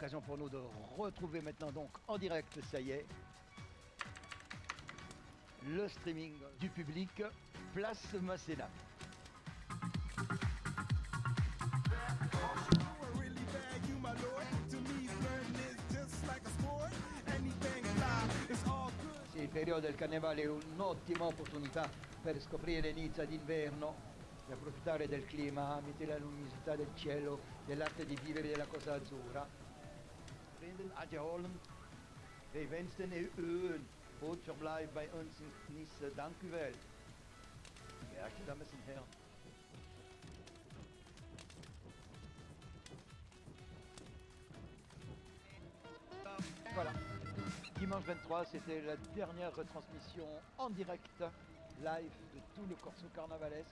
l'occasion pour nous de retrouver maintenant donc en direct, ça y est, le streaming du public, place Masséna. Il periodo del carnevale è un'ottima opportunità per scoprire Nizza d'inverno e approfittare del clima, amite la luminosità del cielo, dell'arte di vivere della Cosa Azzurra. Voilà. Dimanche 23, c'était la dernière retransmission en direct, live, de tout le corso carnavalesque.